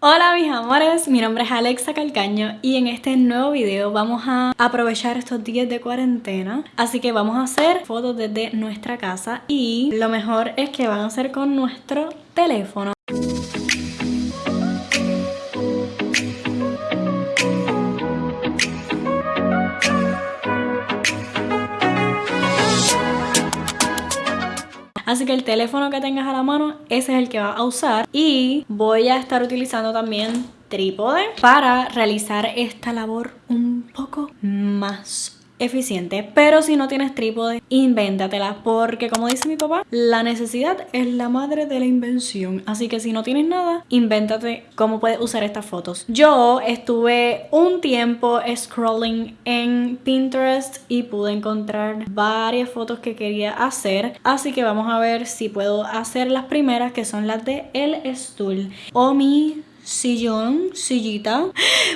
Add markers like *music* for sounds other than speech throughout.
Hola mis amores, mi nombre es Alexa Calcaño y en este nuevo video vamos a aprovechar estos días de cuarentena. Así que vamos a hacer fotos desde nuestra casa y lo mejor es que van a ser con nuestro teléfono Así que el teléfono que tengas a la mano, ese es el que vas a usar. Y voy a estar utilizando también trípode para realizar esta labor un poco más eficiente pero si no tienes trípode invéntatela porque como dice mi papá la necesidad es la madre de la invención. Así que si no tienes nada invéntate cómo puedes usar estas fotos. Yo estuve un tiempo scrolling en Pinterest y pude encontrar varias fotos que quería hacer. Así que vamos a ver si puedo hacer las primeras que son las de el stool o mi sillón, sillita.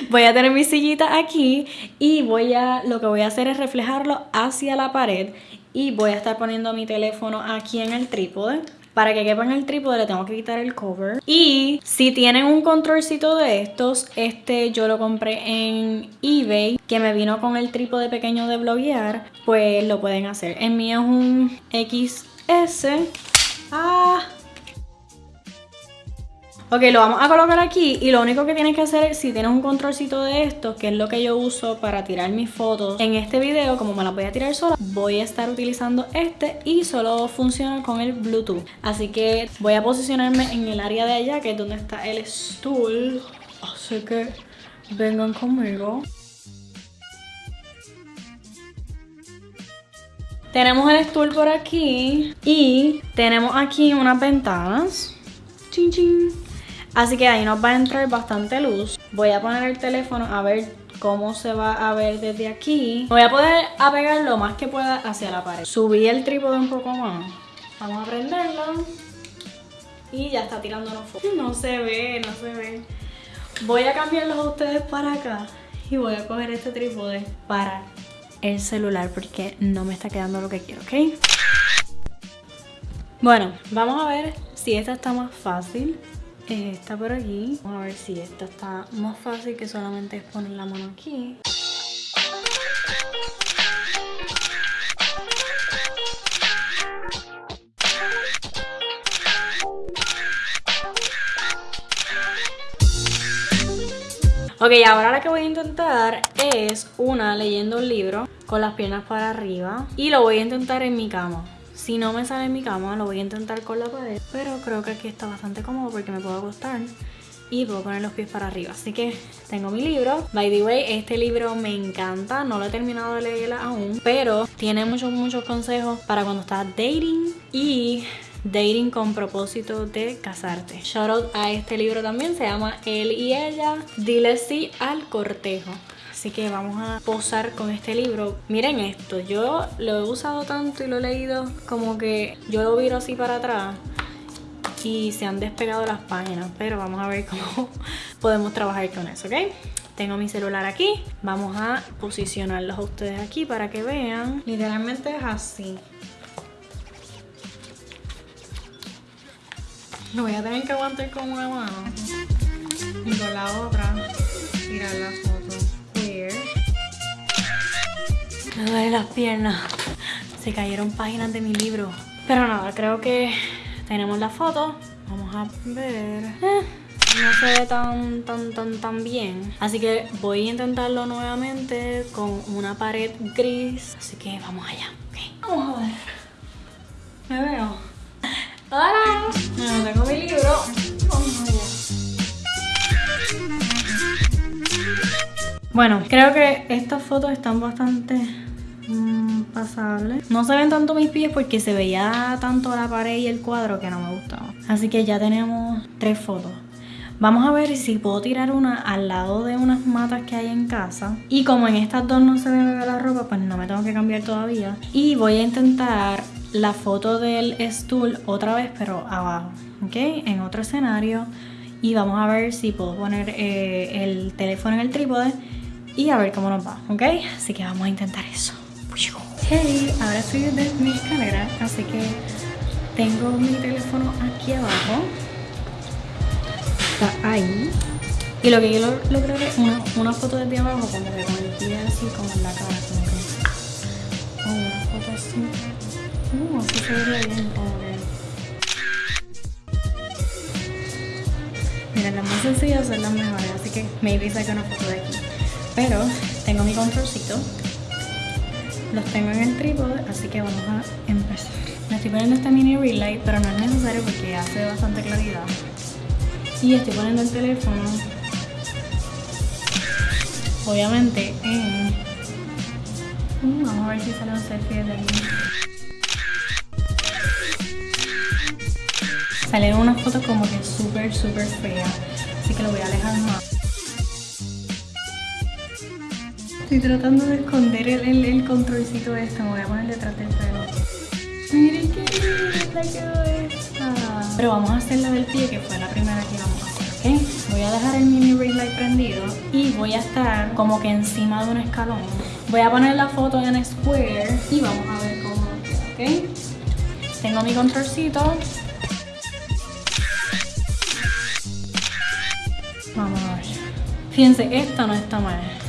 Voy a tener mi sillita aquí y voy a, lo que voy a hacer es reflejarlo hacia la pared y voy a estar poniendo mi teléfono aquí en el trípode. Para que quepa en el trípode le tengo que quitar el cover. Y si tienen un controlcito de estos, este yo lo compré en eBay, que me vino con el trípode pequeño de bloguear, pues lo pueden hacer. El mío es un XS. Ah, Ok, lo vamos a colocar aquí y lo único que tienes que hacer si tienes un controlcito de esto, que es lo que yo uso para tirar mis fotos, en este video, como me las voy a tirar sola, voy a estar utilizando este y solo funciona con el Bluetooth. Así que voy a posicionarme en el área de allá, que es donde está el stool. Así que vengan conmigo. Tenemos el stool por aquí y tenemos aquí unas ventanas. Chin, chin. Así que ahí nos va a entrar bastante luz. Voy a poner el teléfono a ver cómo se va a ver desde aquí. Voy a poder apegar lo más que pueda hacia la pared. Subí el trípode un poco más. Vamos a prenderlo. Y ya está tirándonos fotos. No se ve, no se ve. Voy a cambiarlos a ustedes para acá. Y voy a coger este trípode para el celular porque no me está quedando lo que quiero, ¿ok? Bueno, vamos a ver si esta está más fácil esta por aquí. Vamos a ver si esta está más fácil que solamente es poner la mano aquí. Ok, ahora la que voy a intentar es una leyendo un libro con las piernas para arriba y lo voy a intentar en mi cama. Si no me sale en mi cama, lo voy a intentar con la pared. Pero creo que aquí está bastante cómodo porque me puedo acostar y puedo poner los pies para arriba. Así que tengo mi libro. By the way, este libro me encanta. No lo he terminado de leer aún, pero tiene muchos, muchos consejos para cuando estás dating y dating con propósito de casarte. Shout out a este libro también, se llama Él y Ella. Dile sí al cortejo. Así que vamos a posar con este libro. Miren esto, yo lo he usado tanto y lo he leído como que yo lo viro así para atrás y se han despegado las páginas, pero vamos a ver cómo *laughs* podemos trabajar con eso, ¿ok? Tengo mi celular aquí, vamos a posicionarlos a ustedes aquí para que vean. Literalmente es así. Lo voy a tener que aguantar con una mano y con la otra tirar me duele las piernas. Se cayeron páginas de mi libro. Pero nada, creo que tenemos la foto. Vamos a ver. Eh, no se ve tan, tan, tan, tan bien. Así que voy a intentarlo nuevamente con una pared gris. Así que vamos allá. Vamos a ver. Me veo. ¡Hola! Bueno, tengo mi libro. Vamos allá. Bueno, creo que estas fotos están bastante pasable. No se ven tanto mis pies porque se veía tanto la pared y el cuadro que no me gustaba. Así que ya tenemos tres fotos. Vamos a ver si puedo tirar una al lado de unas matas que hay en casa. Y como en estas dos no se ve la ropa, pues no me tengo que cambiar todavía. Y voy a intentar la foto del stool otra vez, pero abajo. ¿Ok? En otro escenario. Y vamos a ver si puedo poner eh, el teléfono en el trípode. Y a ver cómo nos va. ¿Ok? Así que vamos a intentar eso. Hey, ahora estoy desde mi escalera, así que tengo mi teléfono aquí abajo. está ahí. Y lo que yo logré es una, una foto desde abajo, como que con el pie así, como en la cara, como que. Oh, una foto así. Uh, así se vería bien, como que. Miren, las más sencillas son las mejores, así que maybe saque una foto de aquí. Pero tengo mi controlcito. Los tengo en el trípode, así que vamos a empezar. Me estoy poniendo este mini light, pero no es necesario porque hace bastante claridad. Y estoy poniendo el teléfono obviamente en... Vamos a ver si sale un selfie de. Salieron unas fotos como que súper, súper feas. Así que lo voy a alejar más. Estoy tratando de esconder el, el, controlcito este. Me voy a poner detrás del pelo. Miren qué linda quedó esta. Pero vamos a hacer la del pie, que fue la primera que vamos a hacer, ¿ok? Voy a dejar el mini ring light prendido y voy a estar como que encima de un escalón. Voy a poner la foto en square y vamos a ver cómo ¿ok? Tengo mi controlcito. Vamos a ver. Fíjense, esta no está mal.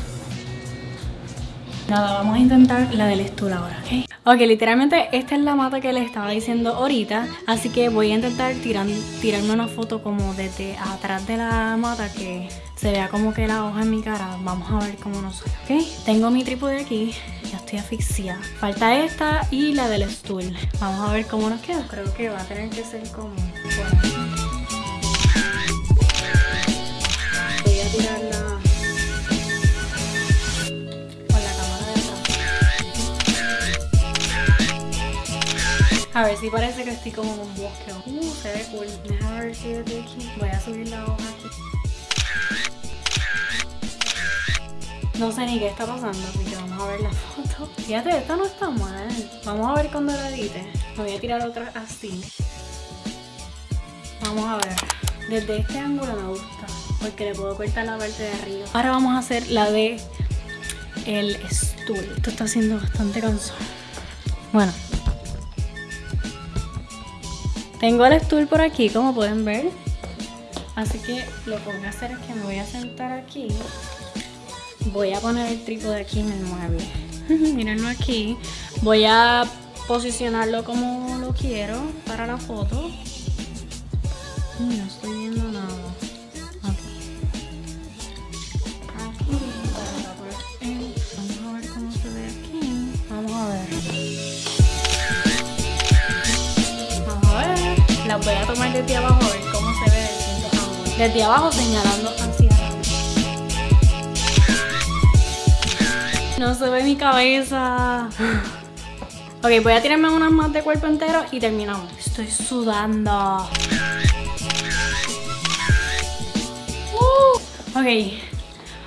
Nada, vamos a intentar la del estudio ahora, ¿ok? Ok, literalmente esta es la mata que les estaba diciendo ahorita, así que voy a intentar tirar, tirarme una foto como desde atrás de la mata que se vea como que la hoja en mi cara. Vamos a ver cómo nos sale, ¿ok? Tengo mi trípode aquí, ya estoy asfixiada. Falta esta y la del stool. Vamos a ver cómo nos queda. Creo que va a tener que ser como... Voy a tirarla A ver si parece que estoy como en un bosque. Uh, se ve cool. Déjame ver si desde aquí. Voy a subir la hoja aquí. No sé ni qué está pasando, así que vamos a ver la foto. Fíjate, esta no está mal. Vamos a ver cuando la edite. Me voy a tirar otra así. Vamos a ver. Desde este ángulo me gusta. Porque le puedo cortar la parte de arriba. Ahora vamos a hacer la de el stool. Esto está siendo bastante cansado. Bueno, tengo el stool por aquí, como pueden ver. Así que lo que voy a hacer es que me voy a sentar aquí. Voy a poner el trípode aquí en el mueble. Mírenlo aquí. Voy a posicionarlo como lo quiero para la foto. No estoy voy a tomar desde abajo a ver cómo se ve desde, desde abajo señalando hacia No se ve mi cabeza. Ok, voy a tirarme unas más de cuerpo entero y terminamos. Estoy sudando. Uh, ok,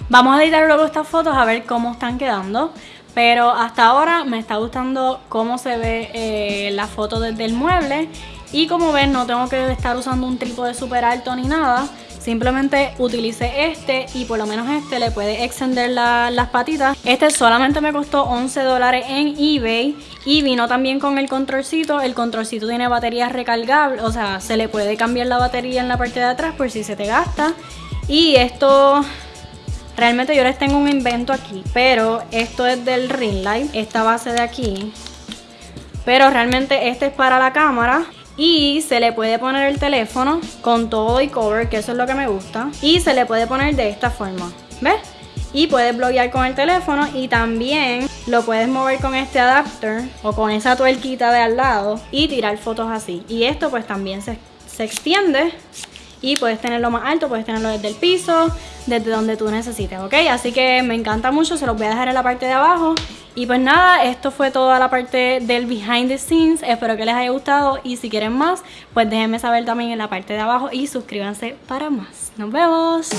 vamos a editar luego estas fotos a ver cómo están quedando. Pero hasta ahora me está gustando cómo se ve eh, la foto desde el mueble y como ven no tengo que estar usando un trípode súper alto ni nada. Simplemente utilicé este y por lo menos este le puede extender las patitas. Este solamente me costó 11 dólares en eBay y vino también con el controlcito. El controlcito tiene baterías recargables, o sea, se le puede cambiar la batería en la parte de atrás por si se te gasta. Y esto Realmente yo les tengo un invento aquí, pero esto es del ring light, esta base de aquí. Pero realmente este es para la cámara y se le puede poner el teléfono con todo y cover, que eso es lo que me gusta. Y se le puede poner de esta forma, ¿ves? Y puedes bloquear con el teléfono y también lo puedes mover con este adapter o con esa tuerquita de al lado y tirar fotos así. Y esto pues también se, se extiende y puedes tenerlo más alto, puedes tenerlo desde el piso, desde donde tú necesites, ¿ok? Así que me encanta mucho, se los voy a dejar en la parte de abajo y pues nada, esto fue toda la parte del behind the scenes. Espero que les haya gustado y si quieren más, pues déjenme saber también en la parte de abajo y suscríbanse para más. ¡Nos vemos!